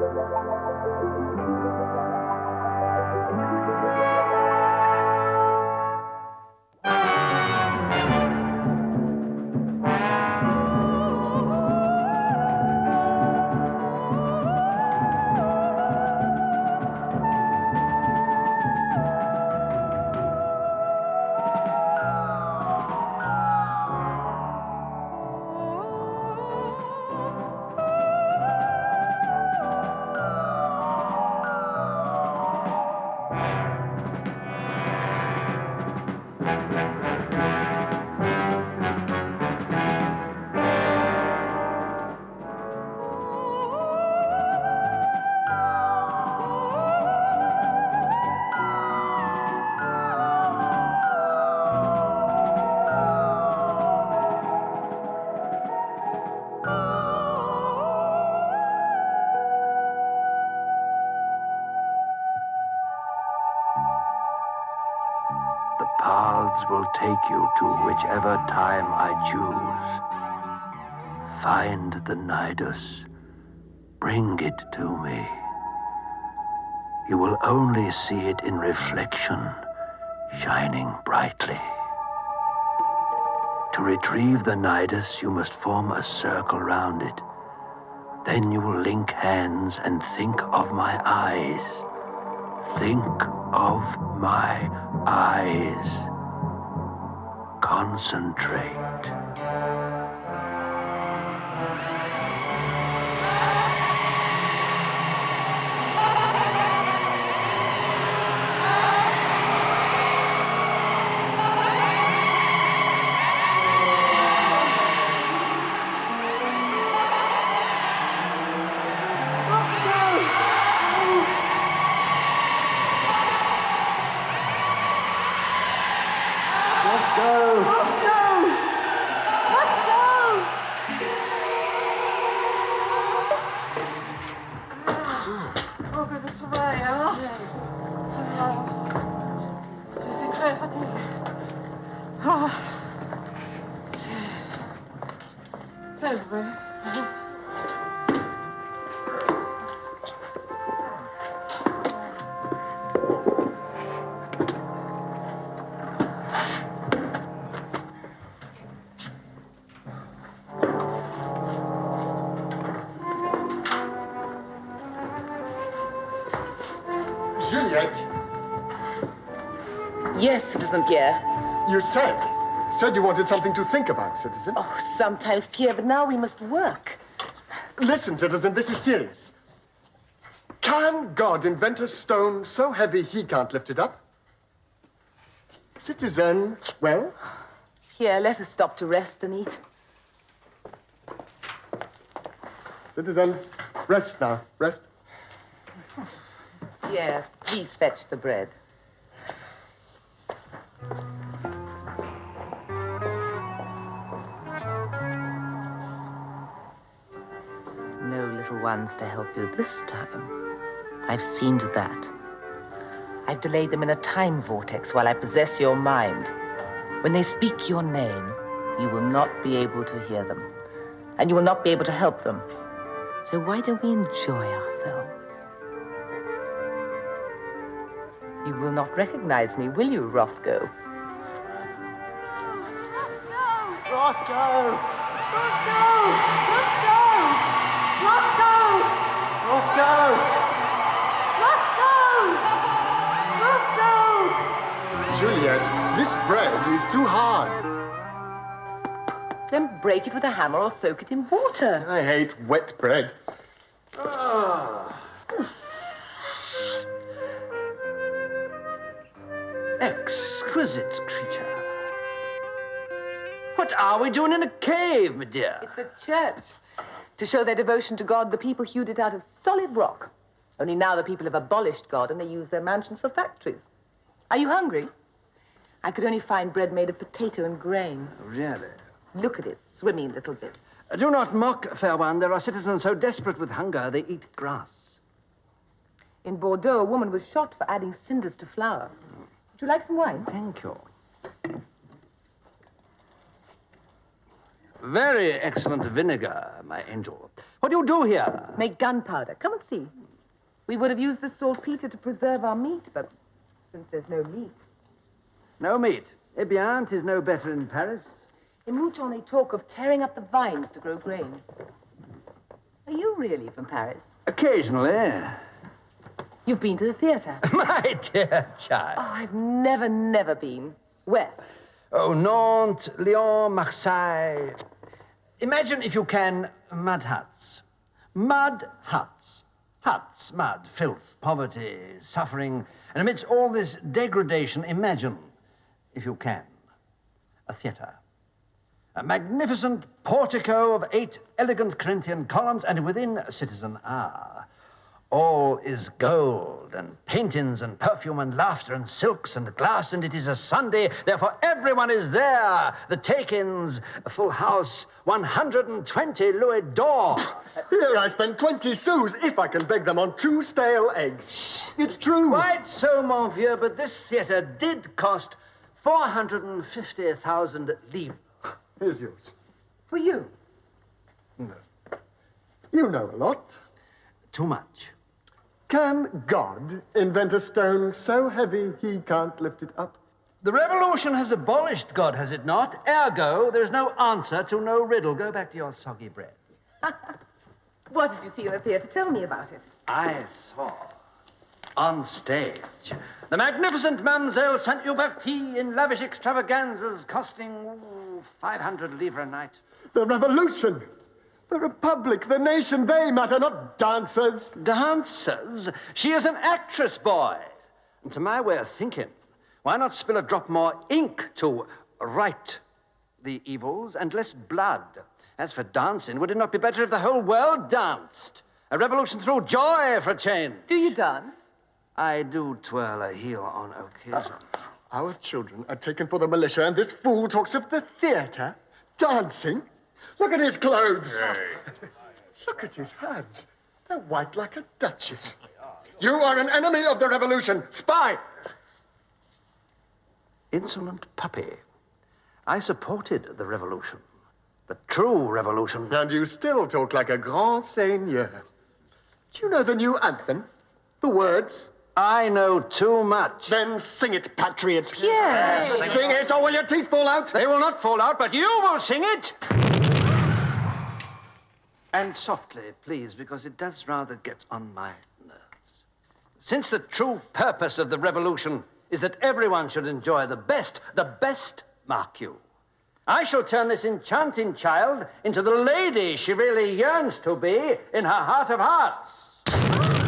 The take you to whichever time I choose. Find the Nidus. Bring it to me. You will only see it in reflection, shining brightly. To retrieve the Nidus, you must form a circle round it. Then you will link hands and think of my eyes. Think of my eyes. Concentrate. C'est vrai. Juliet, Yes, Citizen Pierre. you said, said you wanted something to think about, citizen. Oh, sometimes, Pierre, but now we must work. Listen, citizen, this is serious. Can God invent a stone so heavy he can't lift it up? Citizen, well, Pierre, let us stop to rest and eat. citizens, rest now, rest. Pierre, please fetch the bread. Little ones to help you this time. I've seen to that. I've delayed them in a time vortex while I possess your mind. When they speak your name, you will not be able to hear them, and you will not be able to help them. So why don't we enjoy ourselves? You will not recognize me, will you, Rothgo? Rothko! Juliet, this bread is too hard. Then break it with a hammer or soak it in water. I hate wet bread. Ah. Exquisite creature. What are we doing in a cave, my dear? It's a church. To show their devotion to God, the people hewed it out of solid rock. Only now the people have abolished God and they use their mansions for factories. Are you hungry? I could only find bread made of potato and grain. Oh, really? Look at it, swimming in little bits. Uh, do not mock, fair one. There are citizens so desperate with hunger they eat grass. In Bordeaux, a woman was shot for adding cinders to flour. Would you like some wine? Thank you. Very excellent vinegar, my angel. What do you do here? Make gunpowder. Come and see. We would have used the saltpeter to preserve our meat, but since there's no meat. No meat. Eh bien, 'tis no better in Paris. In Mouton, they talk of tearing up the vines to grow grain. Are you really from Paris? Occasionally. You've been to the theatre? my dear child. Oh, I've never, never been. Where? Oh, Nantes, Lyon, Marseille. Imagine, if you can, mud huts. Mud huts. Huts, mud, filth, poverty, suffering. And amidst all this degradation, imagine, if you can, a theatre. A magnificent portico of eight elegant Corinthian columns, and within Citizen R. All is gold and paintings and perfume and laughter and silks and glass, and it is a Sunday, therefore everyone is there. The take-ins, a full house, 120 louis d'or. Here I spend 20 sous if I can beg them on two stale eggs. It's true. Quite so, mon vieux, but this theatre did cost 450,000 livres. Here's yours. For you. No. You know a lot. Too much. Can God invent a stone so heavy he can't lift it up? The revolution has abolished God, has it not? Ergo, there's no answer to no riddle. Go back to your soggy bread. What did you see in the theatre? Tell me about it. I saw on stage the magnificent Mademoiselle Saint Huberti in lavish extravaganzas costing ooh, 500 livres a night. The revolution, the republic, the nation, they matter, not dancers. Dancers? She is an actress, boy. And to my way of thinking, why not spill a drop more ink to right the evils and less blood? As for dancing, would it not be better if the whole world danced? A revolution through joy for a change. Do you dance? I do twirl a heel on occasion. Our children are taken for the militia, and this fool talks of the theatre, dancing. Look at his clothes. Look at his hands. They're white like a duchess. You are an enemy of the revolution, spy. Insolent puppy. I supported the revolution. The true revolution. And you still talk like a grand seigneur. Do you know the new anthem? The words? I know too much. Then sing it, patriot. Yes. Sing it, or will your teeth fall out? They will not fall out, but you will sing it. And softly, please, because it does rather get on my nerves. Since the true purpose of the revolution is that everyone should enjoy the best, the best, mark you. I shall turn this enchanting child into the lady she really yearns to be in her heart of hearts.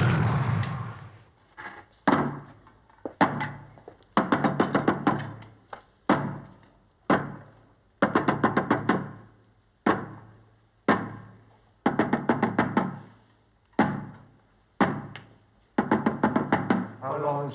Look,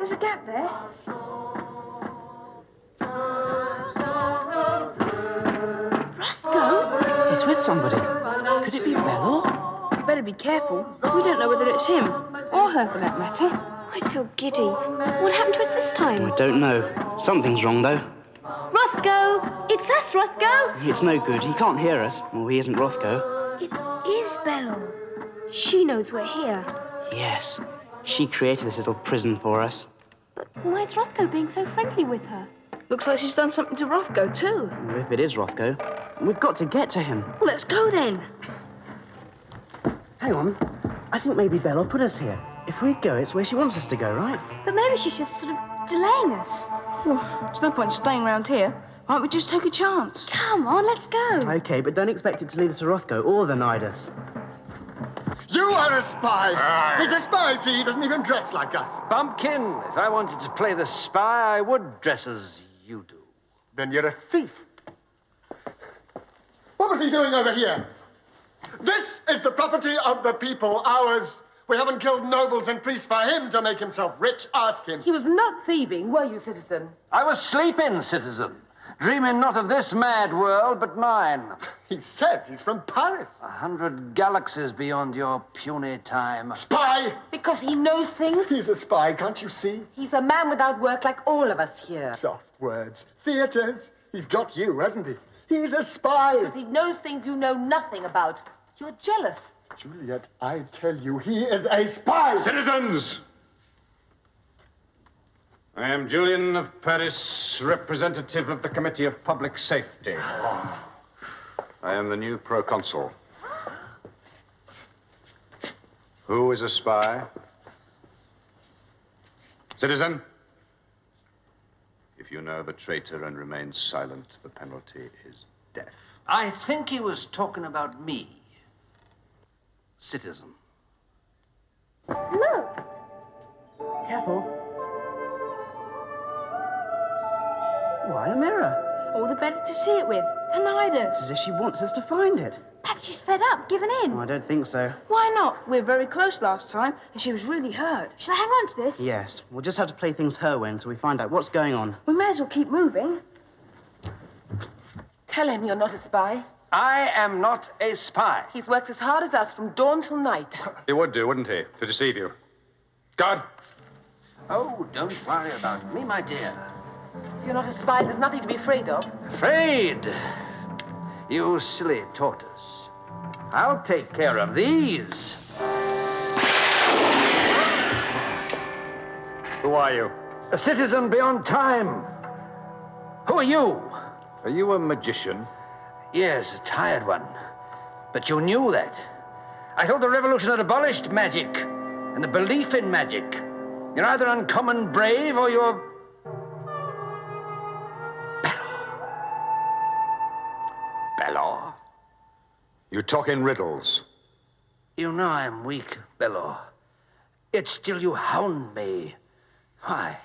there's a gap there. Rothko? He's with somebody. Could it be Belor? You better be careful. We don't know whether it's him, or her for that matter. I feel giddy. What happened to us this time? I don't know. Something's wrong, though. Rothko! It's us, Rothko! It's no good. He can't hear us. Well, he isn't Rothko. It is Belor. She knows we're here. Yes. She created this little prison for us. But why's Rothko being so friendly with her? Looks like she's done something to Rothko, too. If it is Rothko, we've got to get to him. Well, let's go then. Hang on. I think maybe Belor put us here. If we go, it's where she wants us to go, right? But maybe she's just sort of delaying us. Well, there's no point staying around here. Why don't we just take a chance? Come on, let's go. Okay, but don't expect it to lead us to Rothko or the Nidus. You are a spy! He's a spy, see? He doesn't even dress like us. Bumpkin, if I wanted to play the spy, I would dress as you do. Then you're a thief. What was he doing over here? This is the property of the people, ours. We haven't killed nobles and priests for him to make himself rich. Ask him. He was not thieving, were you, citizen? I was sleeping, citizen, dreaming not of this mad world, but mine. He says he's from Paris. A hundred galaxies beyond your puny time. Spy! Because he knows things? He's a spy, can't you see? He's a man without work like all of us here. Soft words. Theatres. He's got you, hasn't he? He's a spy. Because he knows things you know nothing about. You're jealous. Juliet, I tell you, he is a spy. Citizens! I am Julian of Paris, representative of the Committee of Public Safety. I am the new proconsul. Who is a spy? Citizen? If you know of a traitor and remain silent, the penalty is death. I think he was talking about me, citizen. No. Careful. Why, a mirror? All the better to see it with. Tinnitus. It's as if she wants us to find it. Perhaps she's fed up, given in. Oh, I don't think so. Why not? We were very close last time, and she was really hurt. Shall I hang on to this? Yes, we'll just have to play things her way until we find out what's going on. We may as well keep moving. Tell him you're not a spy. I am not a spy. He's worked as hard as us from dawn till night. He would do, wouldn't he, to deceive you? Guard! Oh, don't worry about me, my dear. If you're not a spy, there's nothing to be afraid of. Afraid? You silly tortoise. I'll take care of these. Who are you? A citizen beyond time. Who are you? Are you a magician? Yes, a tired one. But you knew that. I thought the revolution had abolished magic and the belief in magic. You're either uncommon brave or you're. You talk in riddles. You know I'm weak, Belor. Yet still you hound me. Why?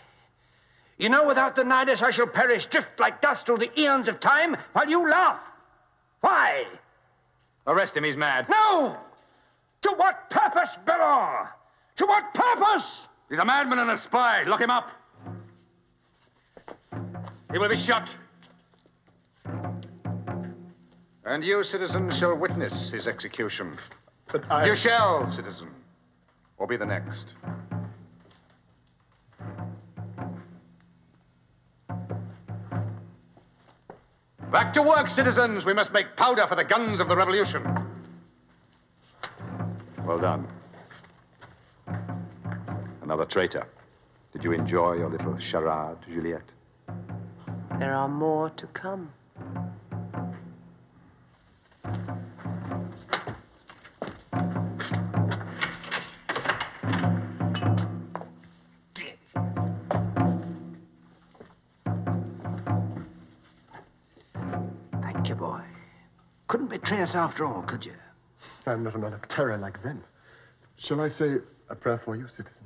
You know without the Nidus I shall perish, drift like dust through the eons of time, while you laugh. Why? Arrest him, he's mad. No! To what purpose, Belor? To what purpose? He's a madman and a spy. Lock him up. He will be shot. And you, citizen, shall witness his execution. But I. You shall, citizen, or be the next. Back to work, citizens. We must make powder for the guns of the revolution. Well done. Another traitor. Did you enjoy your little charade, Juliet? There are more to come. Couldn't us after all, could you? I'm not a man of terror like them. Shall I say a prayer for you, citizen?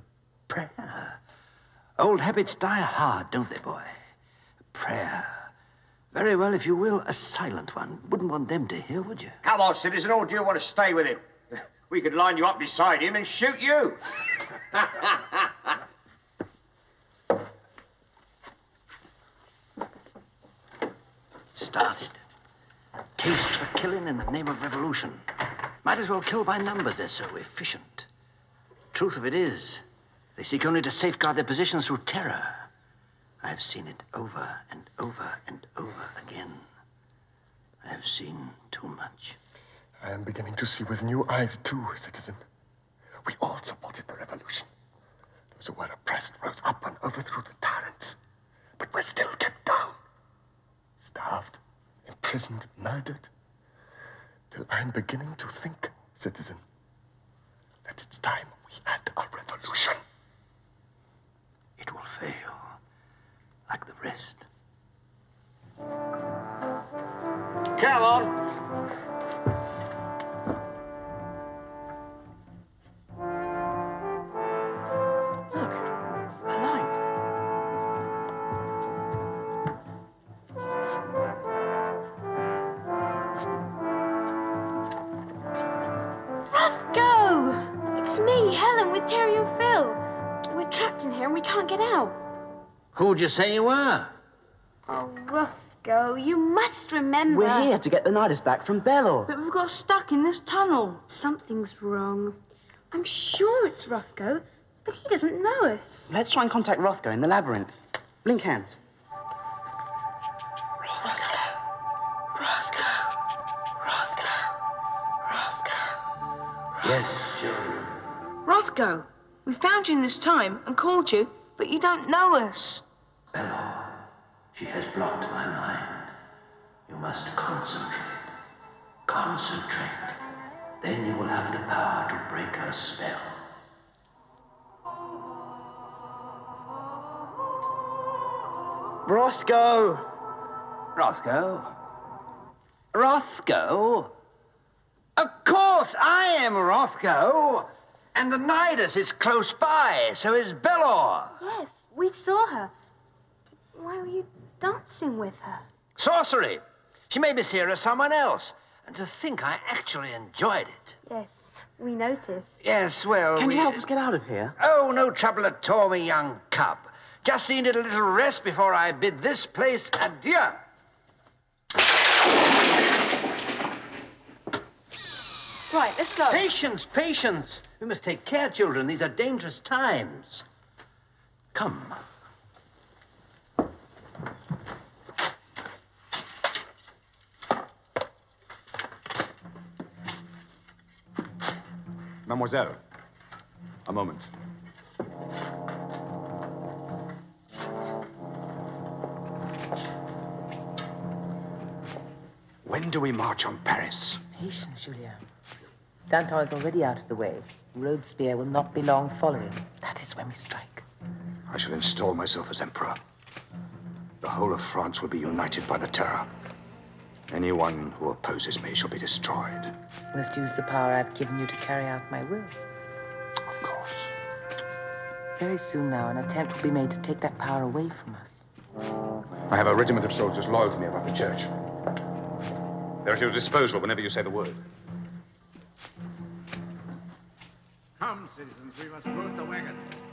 Prayer. Old habits die hard, don't they, boy? Prayer. Very well, if you will, a silent one. Wouldn't want them to hear, would you? Come on, citizen, or do you want to stay with him? We could line you up beside him and shoot you. Started. Taste for killing in the name of revolution. Might as well kill by numbers, they're so efficient. Truth of it is, they seek only to safeguard their positions through terror. I've seen it over and over and over again. I have seen too much. I am beginning to see with new eyes, too, citizen. We all supported the revolution. Those who were oppressed rose up and overthrew the tyrants. But we're still kept down. Starved, imprisoned, murdered. Till I'm beginning to think, citizen, that it's time we had a revolution. It will fail, like the rest. Come on. Trapped in here and we can't get out. Who'd you say you were? Oh, Rothko, you must remember. We're here to get the Nidus back from Belor. But we've got stuck in this tunnel. Something's wrong. I'm sure it's Rothko, but he doesn't know us. Let's try and contact Rothko in the labyrinth. Blink hands. Yes, children. Rothko, we found you in this time and called you, but you don't know us. Belor, she has blocked my mind. You must concentrate. Concentrate. Then you will have the power to break her spell. Rothko! Rothko? Rothko? Of course, I am Rothko. And the Nidus is close by, so is Belor. Yes, we saw her. Why were you dancing with her? Sorcery. She made me see her as someone else. And to think I actually enjoyed it. Yes, we noticed. Yes, well. Can we... you help us get out of here? Oh, no trouble at all, me young cub. Just needed a little rest before I bid this place adieu. Right, let's go. Patience, patience. We must take care, children. These are dangerous times. Come. Mademoiselle, a moment. When do we march on Paris? Patience, Julien. Danton is already out of the way. Robespierre will not be long following. That is when we strike. I shall install myself as emperor. The whole of France will be united by the terror. Anyone who opposes me shall be destroyed. You must use the power I've given you to carry out my will. Of course. Very soon now, an attempt will be made to take that power away from us. I have a regiment of soldiers loyal to me above the church. They're at your disposal whenever you say the word. Citizens, we must load the wagons.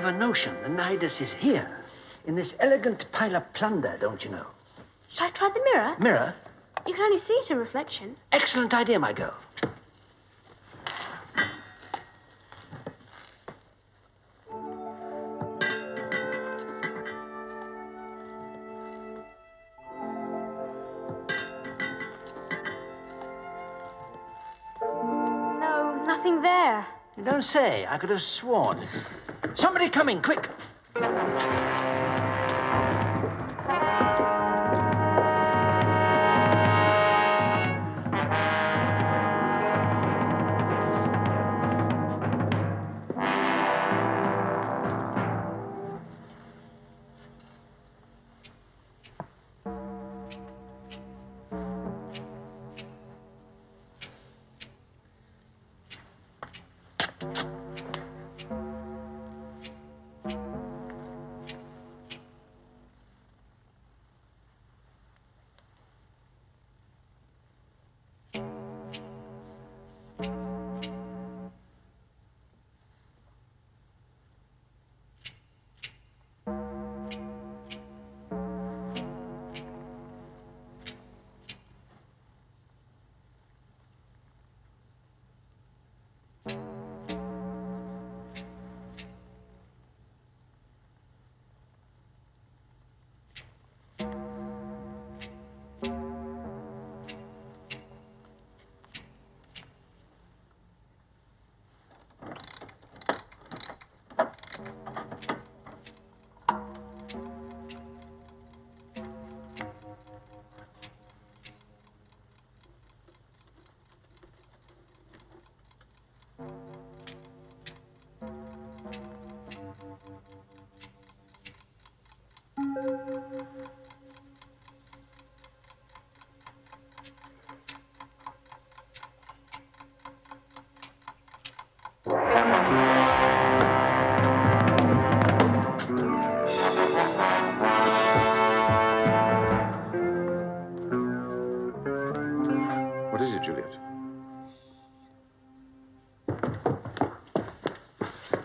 Have a notion the Nidus is here, in this elegant pile of plunder, don't you know? Shall I try the mirror? Mirror? You can only see it in reflection. Excellent idea, my girl. No, nothing there. You don't say. I could have sworn. Somebody coming, quick.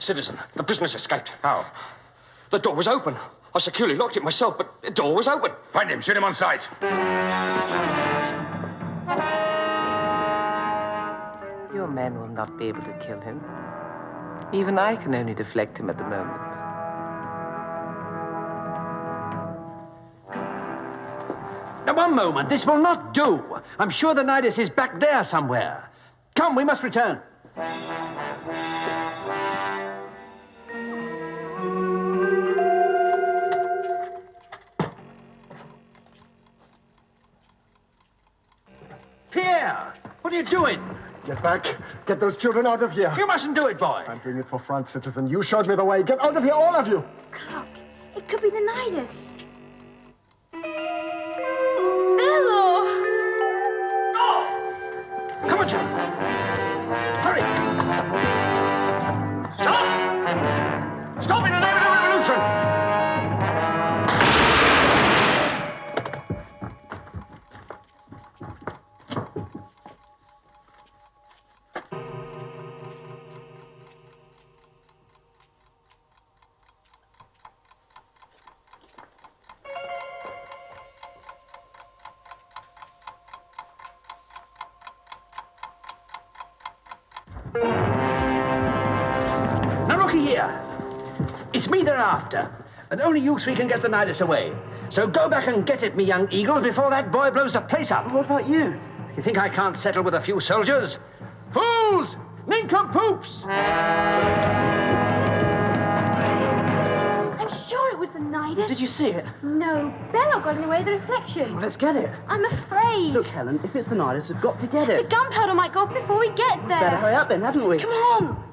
Citizen, the prisoner's escaped. How? The door was open. I securely locked it myself, but the door was open. Find him. Shoot him on sight. Your men will not be able to kill him. Even I can only deflect him at the moment. Now, one moment. This will not do. I'm sure the Nidus is back there somewhere. Come, we must return. What are you doing? Get back. Get those children out of here. You mustn't do it, boy. I'm doing it for France, citizen. You showed me the way. Get out of here, all of you. Clark, it could be the Nidus. Here. It's me they're after, and only you three can get the Nidus away. So go back and get it, me young eagle, before that boy blows the place up. What about you? You think I can't settle with a few soldiers? Fools! Nincompoops! I'm sure it was the Nidus. Did you see it? No, Belor got in the way of the reflection. Let's get it. I'm afraid. Look, Helen, if it's the Nidus, we've got to get it. The gunpowder might go off before we get there. Better hurry up then, haven't we? Come on.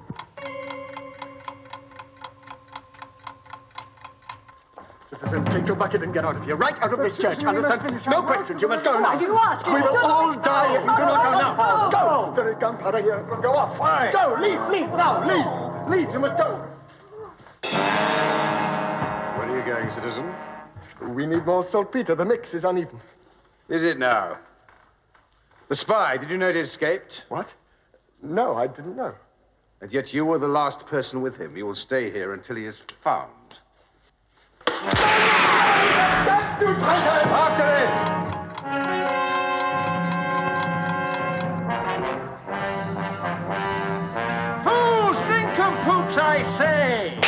Citizen, take your bucket and get out of here. Right out of this church. citizen, Understand? No questions. You must go now. I didn't ask you. We will all die if you do not go now. Go. Go. There is gunpowder here. Go off. Go. Leave. Leave now. Leave. Leave. You must go. Where are you going, citizen? We need more saltpeter. The mix is uneven. Is it now? The spy, did you know he escaped? What? No, I didn't know. And yet you were the last person with him. You will stay here until he is found. Stand, you traitor! After him! Fools! Nincompoops, I say!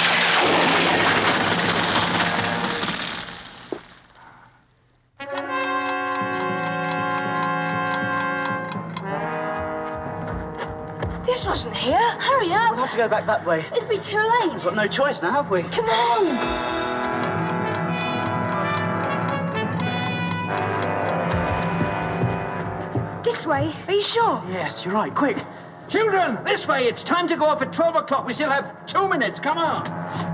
This wasn't here. Hurry up. We'll have to go back that way. It'll be too late. We've got no choice now, have we? Come on. This way. Are you sure? Yes, you're right. Quick. Children, this way. It's time to go off at 12 o'clock. We still have two minutes. Come on.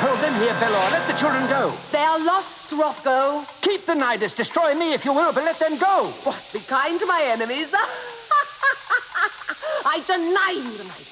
Hold them here, Belor. Let the children go. They are lost, Rocco. Keep the Nidus. Destroy me if you will, but let them go. What? Be kind to my enemies. I deny you the Nidus.